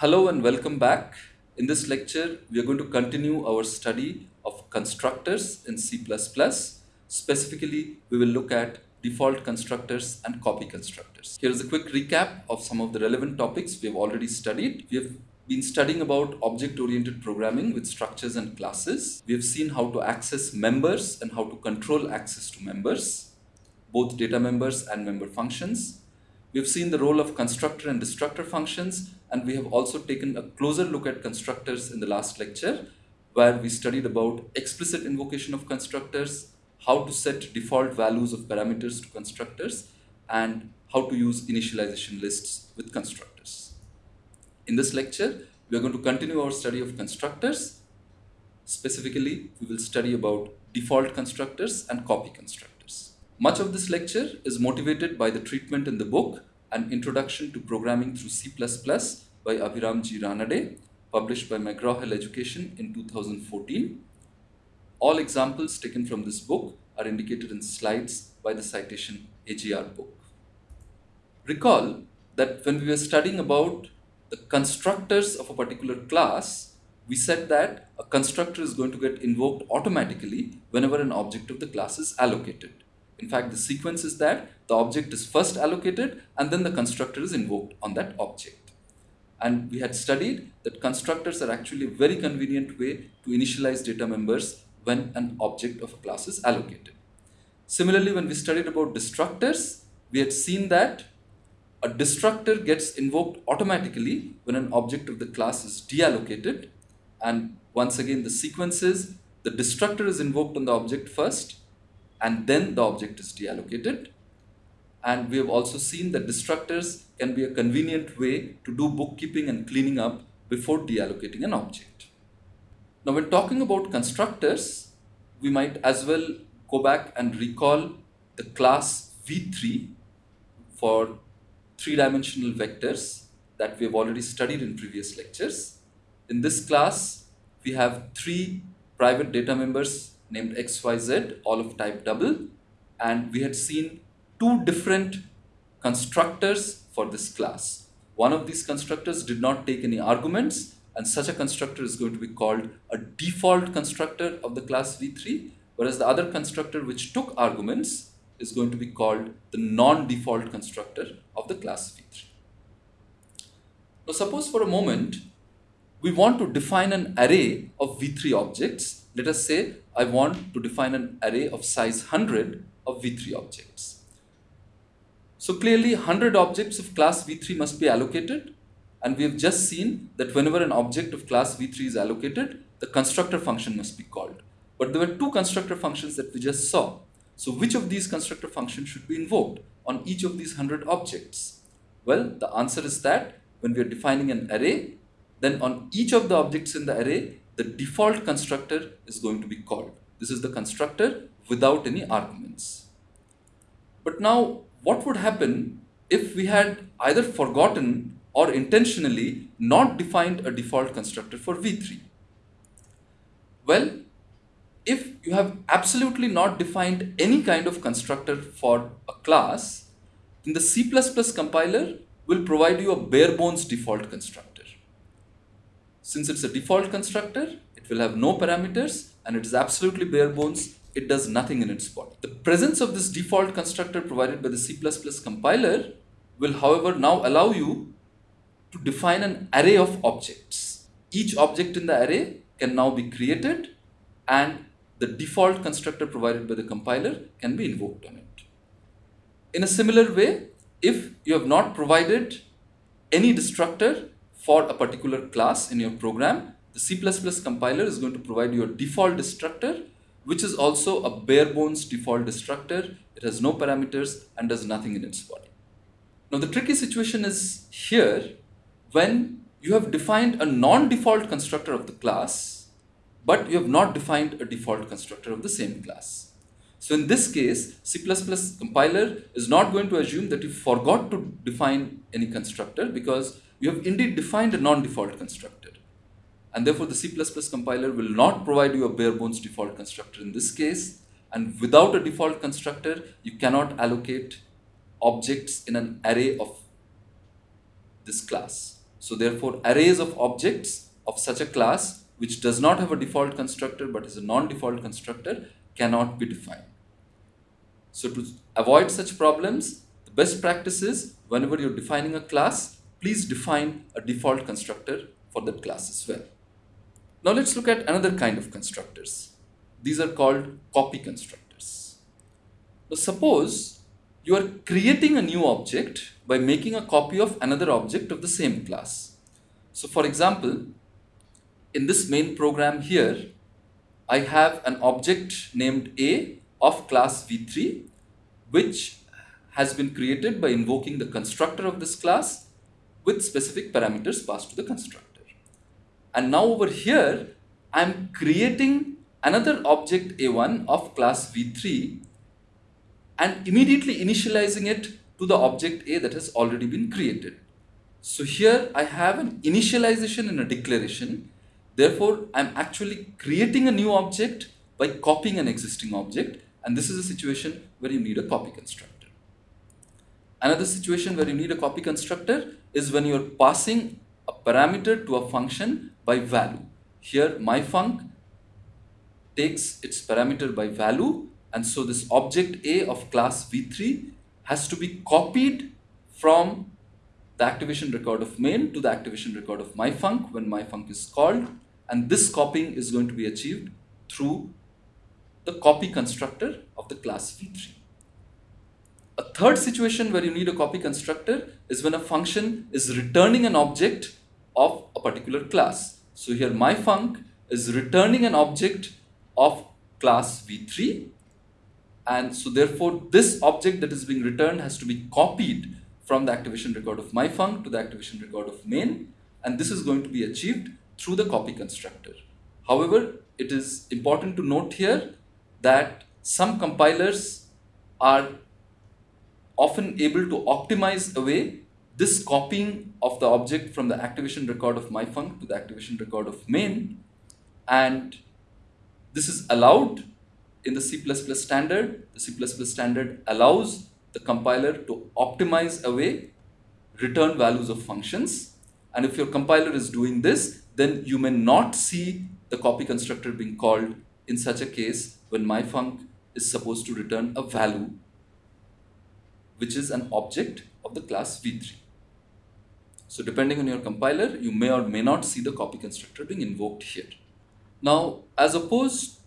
Hello and welcome back. In this lecture, we are going to continue our study of constructors in C++. Specifically, we will look at default constructors and copy constructors. Here is a quick recap of some of the relevant topics we have already studied. We have been studying about object-oriented programming with structures and classes. We have seen how to access members and how to control access to members, both data members and member functions. We have seen the role of constructor and destructor functions and we have also taken a closer look at constructors in the last lecture where we studied about explicit invocation of constructors, how to set default values of parameters to constructors, and how to use initialization lists with constructors. In this lecture, we are going to continue our study of constructors. Specifically, we will study about default constructors and copy constructors. Much of this lecture is motivated by the treatment in the book an Introduction to Programming Through C++ by Abhiram G. Ranade, published by McGraw-Hill Education in 2014. All examples taken from this book are indicated in slides by the citation AGR book. Recall that when we were studying about the constructors of a particular class, we said that a constructor is going to get invoked automatically whenever an object of the class is allocated. In fact, the sequence is that the object is first allocated and then the constructor is invoked on that object. And we had studied that constructors are actually a very convenient way to initialize data members when an object of a class is allocated. Similarly, when we studied about destructors, we had seen that a destructor gets invoked automatically when an object of the class is deallocated. And once again, the sequence is the destructor is invoked on the object first, and then the object is deallocated. And we have also seen that destructors can be a convenient way to do bookkeeping and cleaning up before deallocating an object. Now when talking about constructors, we might as well go back and recall the class V3 for three-dimensional vectors that we have already studied in previous lectures. In this class, we have three private data members named XYZ, all of type double, and we had seen two different constructors for this class. One of these constructors did not take any arguments, and such a constructor is going to be called a default constructor of the class V3, whereas the other constructor which took arguments is going to be called the non-default constructor of the class V3. Now suppose for a moment we want to define an array of V3 objects. Let us say I want to define an array of size 100 of V3 objects. So clearly 100 objects of class V3 must be allocated and we have just seen that whenever an object of class V3 is allocated, the constructor function must be called. But there were two constructor functions that we just saw. So which of these constructor functions should be invoked on each of these 100 objects? Well, the answer is that when we are defining an array, then on each of the objects in the array, the default constructor is going to be called. This is the constructor without any arguments. But now what would happen if we had either forgotten or intentionally not defined a default constructor for V3? Well, if you have absolutely not defined any kind of constructor for a class, then the C++ compiler will provide you a bare bones default constructor. Since it's a default constructor, it will have no parameters and it is absolutely bare bones. It does nothing in its body. The presence of this default constructor provided by the C++ compiler will however now allow you to define an array of objects. Each object in the array can now be created and the default constructor provided by the compiler can be invoked on it. In a similar way, if you have not provided any destructor for a particular class in your program, the C++ compiler is going to provide you a default destructor, which is also a bare bones default destructor. It has no parameters and does nothing in its body. Now the tricky situation is here when you have defined a non-default constructor of the class, but you have not defined a default constructor of the same class. So in this case, C++ compiler is not going to assume that you forgot to define any constructor because you have indeed defined a non-default constructor. And therefore, the C++ compiler will not provide you a bare bones default constructor in this case. And without a default constructor, you cannot allocate objects in an array of this class. So therefore, arrays of objects of such a class which does not have a default constructor but is a non-default constructor cannot be defined. So to avoid such problems, the best practice is whenever you're defining a class, please define a default constructor for that class as well. Now let's look at another kind of constructors. These are called copy constructors. Now suppose you are creating a new object by making a copy of another object of the same class. So for example, in this main program here, I have an object named A of class V3 which has been created by invoking the constructor of this class with specific parameters passed to the constructor. And now over here, I'm creating another object A1 of class V3 and immediately initializing it to the object A that has already been created. So here I have an initialization and a declaration. Therefore, I'm actually creating a new object by copying an existing object. And this is a situation where you need a copy constructor. Another situation where you need a copy constructor is when you're passing a parameter to a function by value. Here myfunc takes its parameter by value and so this object A of class V3 has to be copied from the activation record of main to the activation record of myfunc when myfunc is called and this copying is going to be achieved through the copy constructor of the class V3. A third situation where you need a copy constructor is when a function is returning an object of a particular class. So here myfunc is returning an object of class V3 and so therefore this object that is being returned has to be copied from the activation record of myfunc to the activation record of main and this is going to be achieved through the copy constructor. However, it is important to note here that some compilers are often able to optimize away this copying of the object from the activation record of myfunc to the activation record of main and this is allowed in the C++ standard. The C++ standard allows the compiler to optimize away return values of functions and if your compiler is doing this then you may not see the copy constructor being called in such a case when myfunc is supposed to return a value which is an object of the class v3. So depending on your compiler, you may or may not see the copy constructor being invoked here. Now, as opposed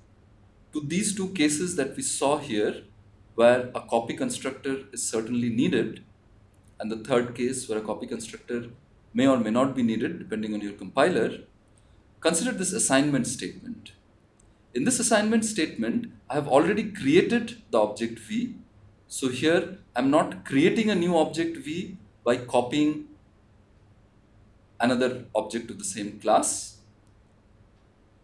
to these two cases that we saw here, where a copy constructor is certainly needed, and the third case where a copy constructor may or may not be needed depending on your compiler, consider this assignment statement. In this assignment statement, I have already created the object V. So here, I'm not creating a new object V by copying another object of the same class.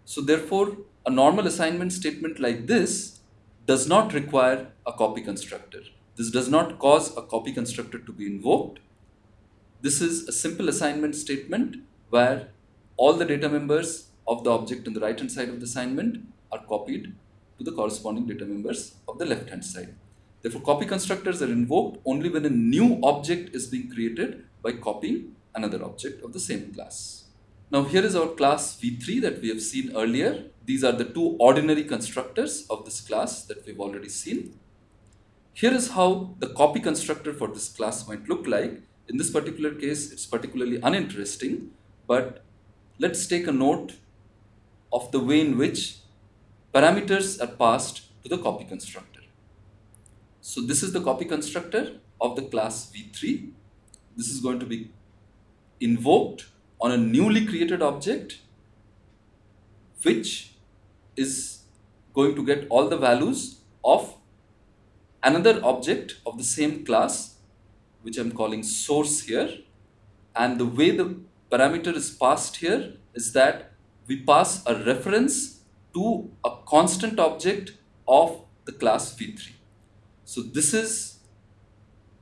So therefore, a normal assignment statement like this does not require a copy constructor. This does not cause a copy constructor to be invoked. This is a simple assignment statement where all the data members of the object on the right hand side of the assignment are copied to the corresponding data members of the left hand side. Therefore, copy constructors are invoked only when a new object is being created by copying another object of the same class. Now here is our class v3 that we have seen earlier. These are the two ordinary constructors of this class that we've already seen. Here is how the copy constructor for this class might look like. In this particular case, it's particularly uninteresting, but let's take a note of the way in which parameters are passed to the copy constructor. So this is the copy constructor of the class v3. This is going to be invoked on a newly created object which is going to get all the values of another object of the same class which I'm calling source here and the way the parameter is passed here is that we pass a reference to a constant object of the class v3. So this is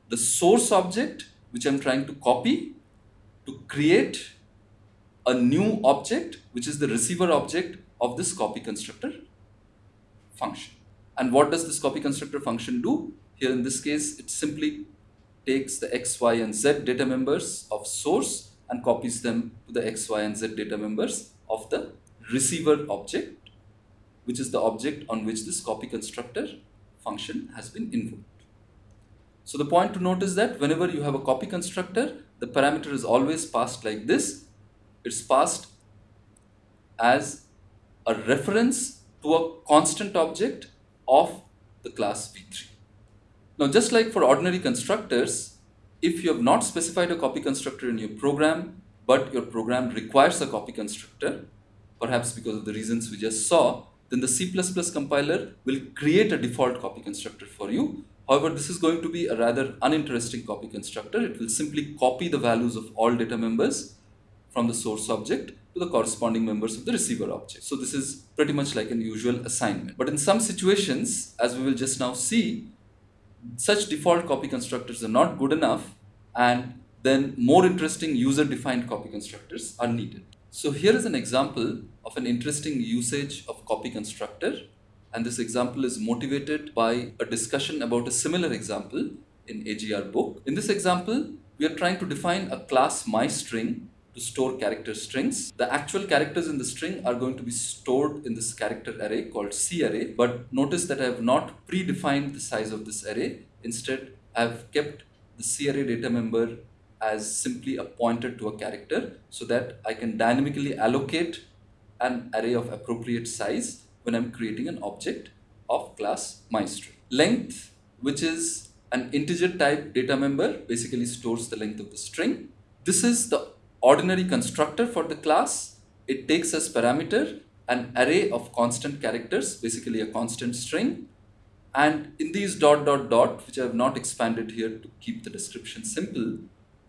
the source object which I'm trying to copy to create a new object which is the receiver object of this copy constructor function. And what does this copy constructor function do? Here in this case, it simply takes the x, y, and z data members of source and copies them to the x, y, and z data members of the receiver object, which is the object on which this copy constructor function has been invoked. So the point to note is that whenever you have a copy constructor, the parameter is always passed like this. It's passed as a reference to a constant object of the class V3. Now just like for ordinary constructors, if you have not specified a copy constructor in your program, but your program requires a copy constructor, perhaps because of the reasons we just saw, then the C++ compiler will create a default copy constructor for you. However, this is going to be a rather uninteresting copy constructor. It will simply copy the values of all data members from the source object to the corresponding members of the receiver object. So this is pretty much like an usual assignment. But in some situations, as we will just now see, such default copy constructors are not good enough and then more interesting user-defined copy constructors are needed. So here is an example of an interesting usage of copy constructor and this example is motivated by a discussion about a similar example in AGR book. In this example, we are trying to define a class myString to store character strings. The actual characters in the string are going to be stored in this character array called C array. But notice that I have not predefined the size of this array. Instead, I have kept the C array data member as simply a pointer to a character so that I can dynamically allocate an array of appropriate size when I'm creating an object of class myString. Length, which is an integer type data member, basically stores the length of the string. This is the ordinary constructor for the class. It takes as parameter an array of constant characters, basically a constant string. And in these dot dot dot, which I have not expanded here to keep the description simple,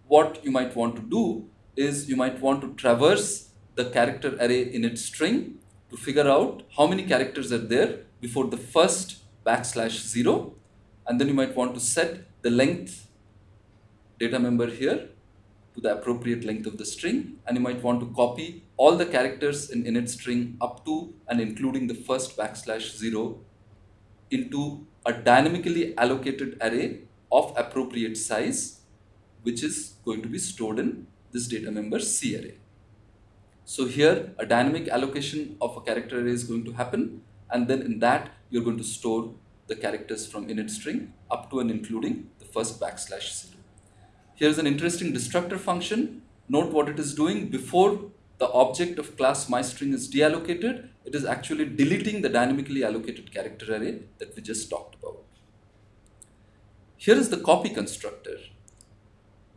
what you might want to do is you might want to traverse the character array init string to figure out how many characters are there before the first backslash zero. And then you might want to set the length data member here to the appropriate length of the string and you might want to copy all the characters in init string up to and including the first backslash zero into a dynamically allocated array of appropriate size which is going to be stored in this data member C array. So here a dynamic allocation of a character array is going to happen and then in that you're going to store the characters from init string up to and including the first backslash zero. Here's an interesting destructor function. Note what it is doing before the object of class myString is deallocated. It is actually deleting the dynamically allocated character array that we just talked about. Here is the copy constructor.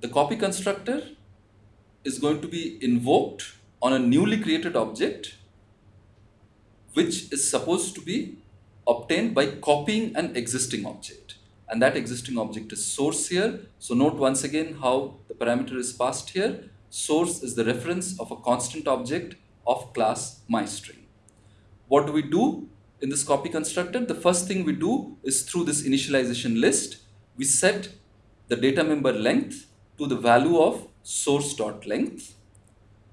The copy constructor is going to be invoked on a newly created object which is supposed to be obtained by copying an existing object and that existing object is source here. So note once again how the parameter is passed here. Source is the reference of a constant object of class myString. What do we do in this copy constructor? The first thing we do is through this initialization list, we set the data member length to the value of source dot length.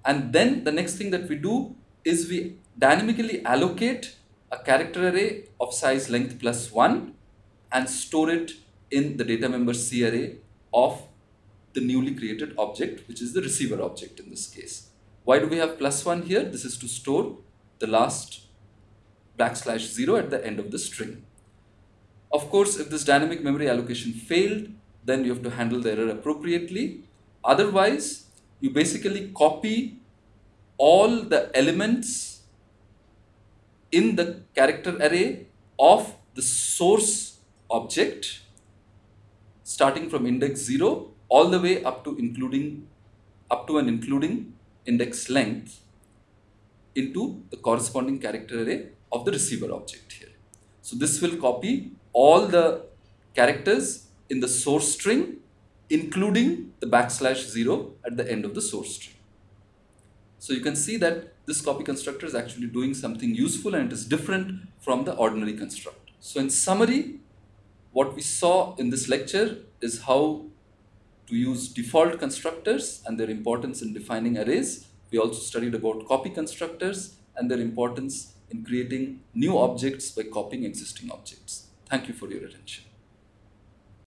And then the next thing that we do is we dynamically allocate a character array of size length plus 1 and store it in the data member C array of the newly created object, which is the receiver object in this case. Why do we have plus one here? This is to store the last backslash zero at the end of the string. Of course, if this dynamic memory allocation failed, then you have to handle the error appropriately. Otherwise, you basically copy all the elements in the character array of the source object starting from index 0 all the way up to including up to and including index length into the corresponding character array of the receiver object here. So this will copy all the characters in the source string including the backslash 0 at the end of the source string. So you can see that this copy constructor is actually doing something useful and it is different from the ordinary constructor. So in summary, what we saw in this lecture is how to use default constructors and their importance in defining arrays. We also studied about copy constructors and their importance in creating new objects by copying existing objects. Thank you for your attention.